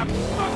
I'm